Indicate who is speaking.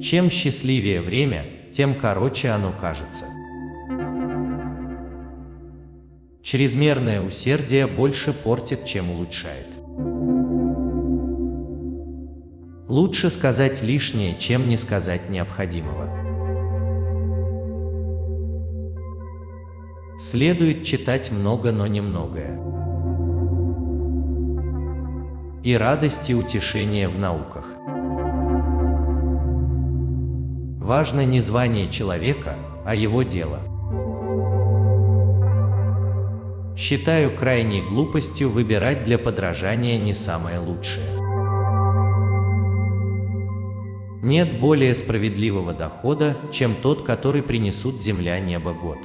Speaker 1: Чем счастливее время, тем короче оно кажется. Чрезмерное усердие больше портит, чем улучшает. Лучше сказать лишнее, чем не сказать необходимого. Следует читать много, но немногое. И радость и утешение в науках. Важно не звание человека, а его дело. Считаю крайней глупостью выбирать для подражания не самое лучшее. Нет более справедливого дохода, чем тот, который принесут земля, небо, год.